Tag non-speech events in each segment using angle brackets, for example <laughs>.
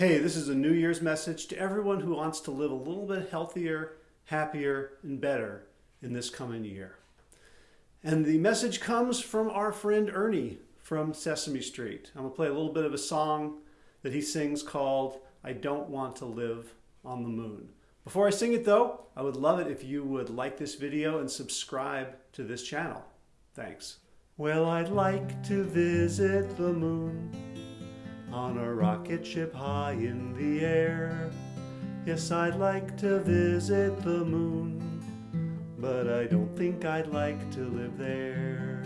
Hey, this is a New Year's message to everyone who wants to live a little bit healthier, happier, and better in this coming year. And the message comes from our friend Ernie from Sesame Street. I'm going to play a little bit of a song that he sings called I Don't Want to Live on the Moon. Before I sing it though, I would love it if you would like this video and subscribe to this channel. Thanks. Well, I'd like to visit the moon on a rocket ship high in the air. Yes, I'd like to visit the moon, but I don't think I'd like to live there.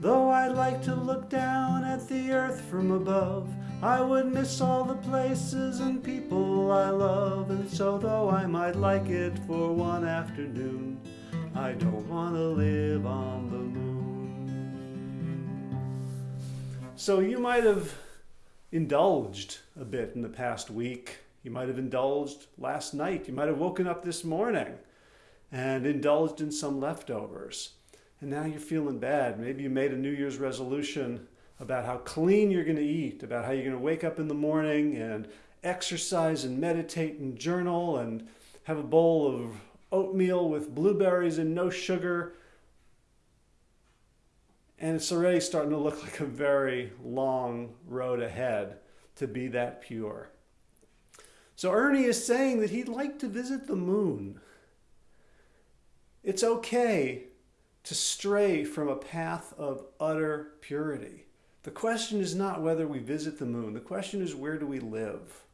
Though I'd like to look down at the earth from above, I would miss all the places and people I love. And so though I might like it for one afternoon, I don't want to live on the moon. So you might have indulged a bit in the past week. You might have indulged last night. You might have woken up this morning and indulged in some leftovers. And now you're feeling bad. Maybe you made a New Year's resolution about how clean you're going to eat, about how you're going to wake up in the morning and exercise and meditate and journal and have a bowl of oatmeal with blueberries and no sugar. And it's already starting to look <laughs> like a very long road ahead to be that pure. So Ernie is saying that he'd like to visit the moon. It's okay to stray from a path of utter purity. The question is not whether we visit the moon. The question is where do we live?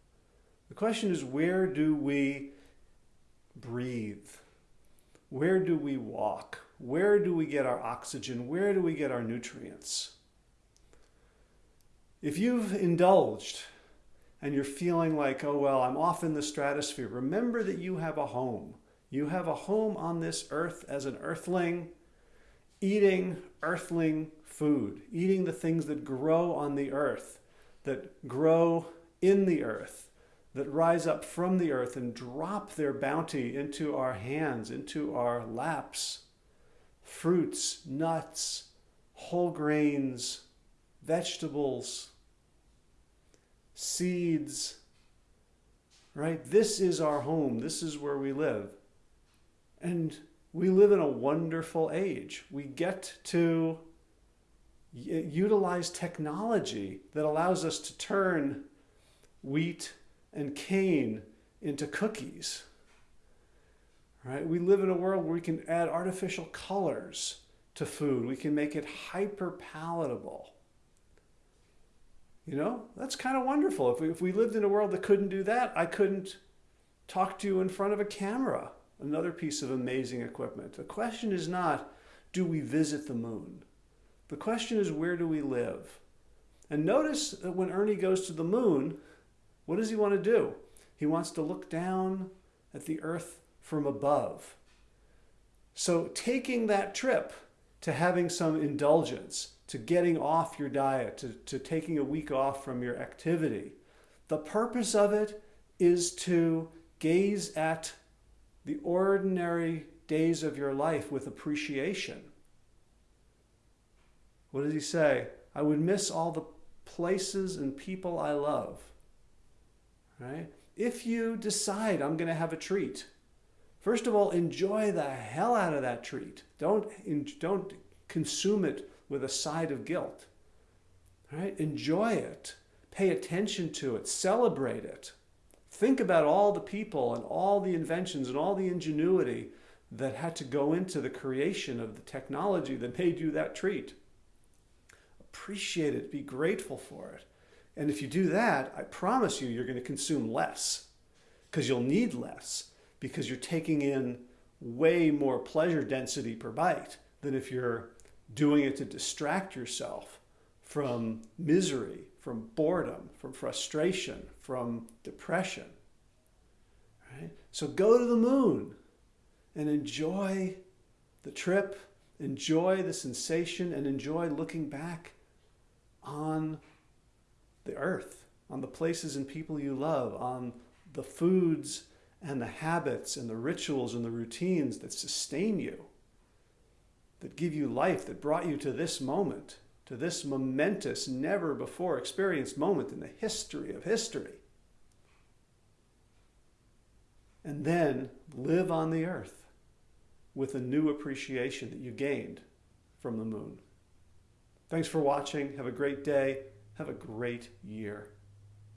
The question is where do we breathe? Where do we walk? Where do we get our oxygen? Where do we get our nutrients? If you've indulged and you're feeling like, oh, well, I'm off in the stratosphere, remember that you have a home. You have a home on this earth as an earthling, eating earthling food, eating the things that grow on the earth, that grow in the earth, that rise up from the earth and drop their bounty into our hands, into our laps. Fruits, nuts, whole grains, vegetables, seeds, right? This is our home. This is where we live. And we live in a wonderful age. We get to utilize technology that allows us to turn wheat and cane into cookies. Right? We live in a world where we can add artificial colors to food. We can make it hyper palatable. You know, that's kind of wonderful. If we, if we lived in a world that couldn't do that, I couldn't talk to you in front of a camera. Another piece of amazing equipment. The question is not, do we visit the moon? The question is, where do we live? And notice that when Ernie goes to the moon, what does he want to do? He wants to look down at the earth from above. So taking that trip to having some indulgence, to getting off your diet, to, to taking a week off from your activity, the purpose of it is to gaze at the ordinary days of your life with appreciation. What does he say? I would miss all the places and people I love. Right? If you decide I'm going to have a treat, first of all, enjoy the hell out of that treat. Don't, don't consume it with a side of guilt. Right? Enjoy it. Pay attention to it. Celebrate it. Think about all the people and all the inventions and all the ingenuity that had to go into the creation of the technology that made you that treat appreciate it, be grateful for it. And if you do that, I promise you, you're going to consume less because you'll need less because you're taking in way more pleasure density per bite than if you're doing it to distract yourself from misery, from boredom, from frustration, from depression. Right? So go to the moon and enjoy the trip, enjoy the sensation, and enjoy looking back on the earth, on the places and people you love, on the foods and the habits and the rituals and the routines that sustain you, that give you life, that brought you to this moment, to this momentous, never before experienced moment in the history of history. and then live on the earth with a new appreciation that you gained from the moon. Thanks for watching. Have a great day. Have a great year.